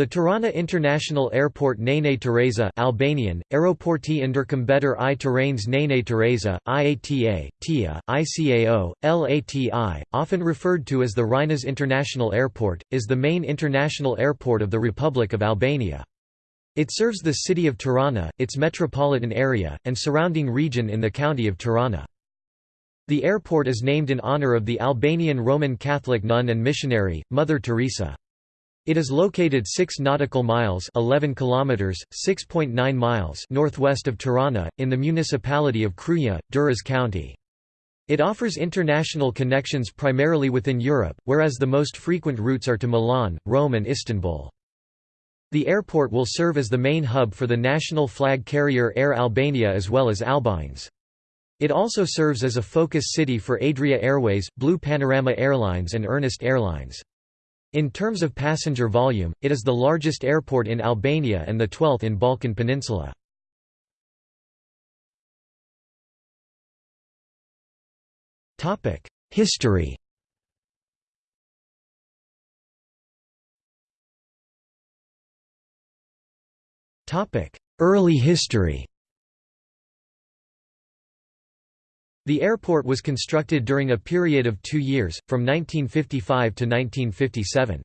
The Tirana International Airport Nene Teresa Albanian, Aeroporti ndërkombëtar i Tiranës Nene Teresa, IATA, TIA, ICAO, LATI, often referred to as the Rinas International Airport, is the main international airport of the Republic of Albania. It serves the city of Tirana, its metropolitan area, and surrounding region in the county of Tirana. The airport is named in honor of the Albanian Roman Catholic nun and missionary, Mother Teresa. It is located 6 nautical miles 11 kilometers, 6.9 miles northwest of Tirana, in the municipality of Krujë, Durrës County. It offers international connections primarily within Europe, whereas the most frequent routes are to Milan, Rome and Istanbul. The airport will serve as the main hub for the national flag carrier Air Albania as well as Albines. It also serves as a focus city for Adria Airways, Blue Panorama Airlines and Ernest Airlines. In terms of passenger volume, it is the largest airport in Albania and the 12th in Balkan Peninsula. History Early history The airport was constructed during a period of two years, from 1955 to 1957.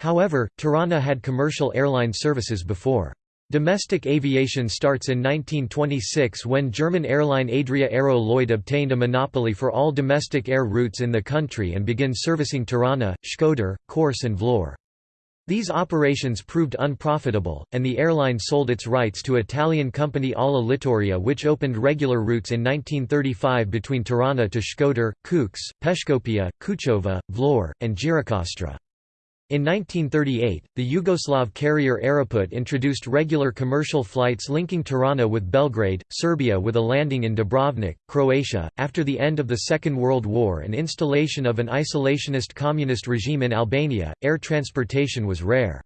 However, Tirana had commercial airline services before. Domestic aviation starts in 1926 when German airline Adria Aero Lloyd obtained a monopoly for all domestic air routes in the country and began servicing Tirana, Shkodër, Korçë and Vlorë. These operations proved unprofitable, and the airline sold its rights to Italian company Ala Littoria which opened regular routes in 1935 between Tirana to Shkodër, Kukës, Peshkopia, Kuçova, Vlorë, and Gjirokastra. In 1938, the Yugoslav carrier Aeroput introduced regular commercial flights linking Tirana with Belgrade, Serbia with a landing in Dubrovnik, Croatia. After the end of the Second World War and installation of an isolationist communist regime in Albania, air transportation was rare.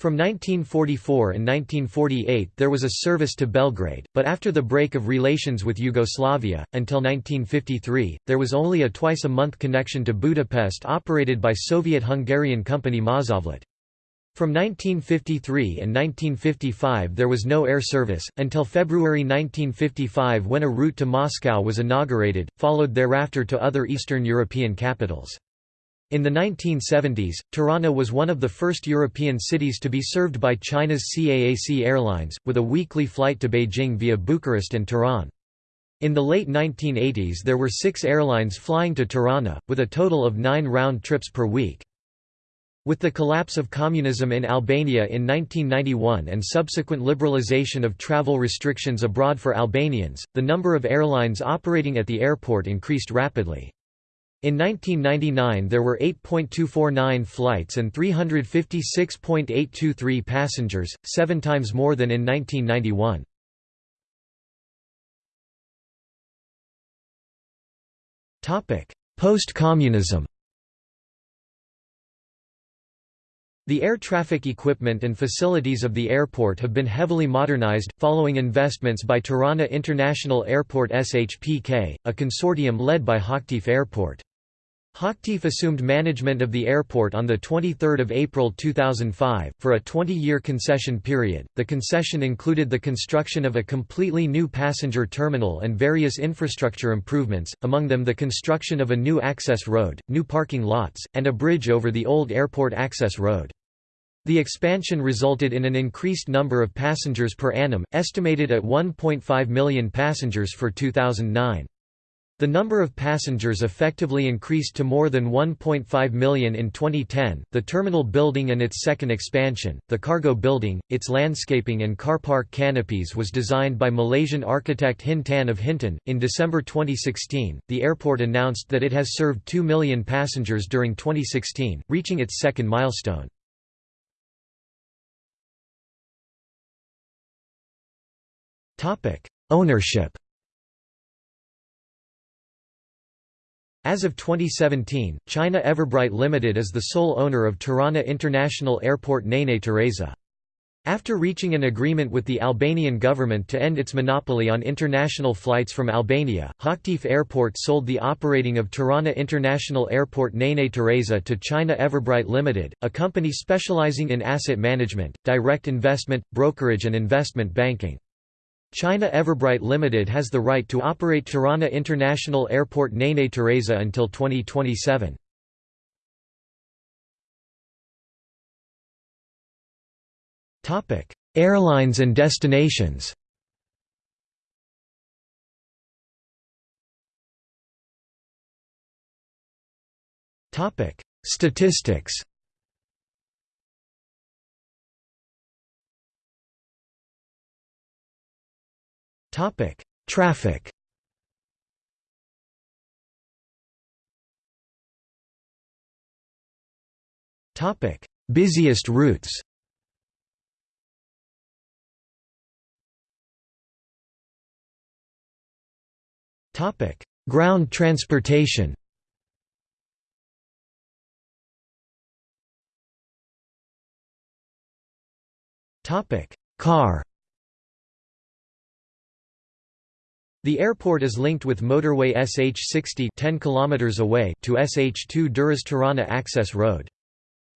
From 1944 and 1948 there was a service to Belgrade, but after the break of relations with Yugoslavia, until 1953, there was only a twice-a-month connection to Budapest operated by Soviet-Hungarian company Maszovlet. From 1953 and 1955 there was no air service, until February 1955 when a route to Moscow was inaugurated, followed thereafter to other Eastern European capitals. In the 1970s, Tirana was one of the first European cities to be served by China's CAAC Airlines, with a weekly flight to Beijing via Bucharest and Tehran. In the late 1980s there were six airlines flying to Tirana, with a total of nine round trips per week. With the collapse of communism in Albania in 1991 and subsequent liberalization of travel restrictions abroad for Albanians, the number of airlines operating at the airport increased rapidly. In 1999 there were 8.249 flights and 356.823 passengers, seven times more than in 1991. Post-communism The air traffic equipment and facilities of the airport have been heavily modernized, following investments by Tirana International Airport SHPK, a consortium led by Hochtief Airport. Hochtief assumed management of the airport on 23 April 2005, for a 20-year concession period. The concession included the construction of a completely new passenger terminal and various infrastructure improvements, among them the construction of a new access road, new parking lots, and a bridge over the old airport access road. The expansion resulted in an increased number of passengers per annum, estimated at 1.5 million passengers for 2009. The number of passengers effectively increased to more than 1.5 million in 2010. The terminal building and its second expansion, the cargo building, its landscaping and car park canopies was designed by Malaysian architect Hin Tan of Hinton. In December 2016, the airport announced that it has served 2 million passengers during 2016, reaching its second milestone. Topic: Ownership As of 2017, China Everbright Limited is the sole owner of Tirana International Airport Nene Tereza. After reaching an agreement with the Albanian government to end its monopoly on international flights from Albania, Hochtief Airport sold the operating of Tirana International Airport Nene Teresa to China Everbright Limited, a company specializing in asset management, direct investment, brokerage and investment banking. China Everbright Limited has the right to operate Tirana International Airport Nene Teresa until 2027. Topic: Airlines and destinations. Topic: Statistics. Topic: Traffic. Topic: Busiest routes. Topic: Ground transportation. Topic: Car. The airport is linked with motorway SH60 10 km away to SH2 Durrës Tirana access road.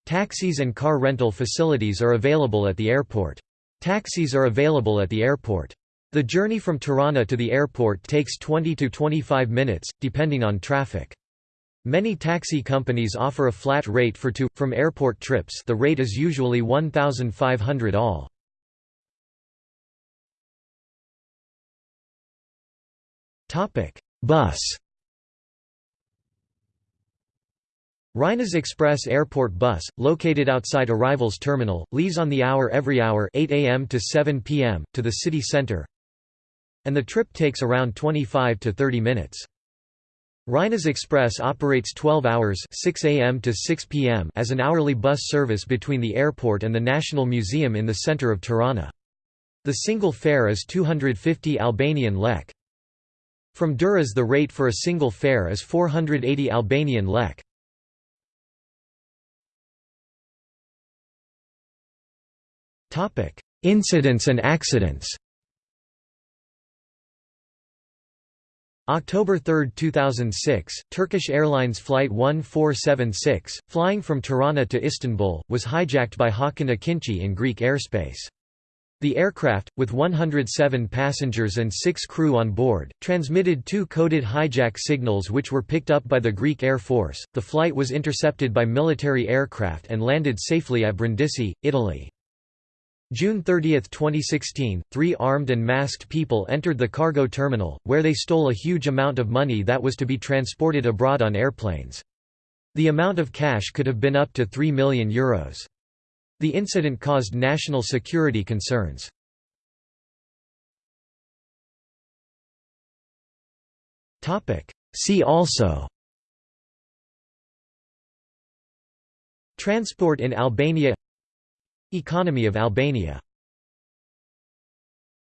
Taxis and car rental facilities are available at the airport. Taxis are available at the airport. The journey from Tirana to the airport takes 20 to 25 minutes, depending on traffic. Many taxi companies offer a flat rate for to, from airport trips the rate is usually 1,500 all. Bus Rinas Express Airport Bus, located outside Arrivals Terminal, leaves on the hour every hour 8 am to 7 pm, to the city centre, and the trip takes around 25 to 30 minutes. Rinas Express operates 12 hours 6 a.m. to 6 p.m. as an hourly bus service between the airport and the National Museum in the center of Tirana. The single fare is 250 Albanian lek. From Durrës the rate for a single fare is 480 Albanian lek. Incidents and accidents October 3, 2006, Turkish Airlines Flight 1476, flying from Tirana to Istanbul, was hijacked by Hakan Ekinci in Greek airspace. The aircraft, with 107 passengers and six crew on board, transmitted two coded hijack signals which were picked up by the Greek Air Force. The flight was intercepted by military aircraft and landed safely at Brindisi, Italy. June 30, 2016, three armed and masked people entered the cargo terminal, where they stole a huge amount of money that was to be transported abroad on airplanes. The amount of cash could have been up to €3 million. Euros. The incident caused national security concerns. See also Transport in Albania Economy of Albania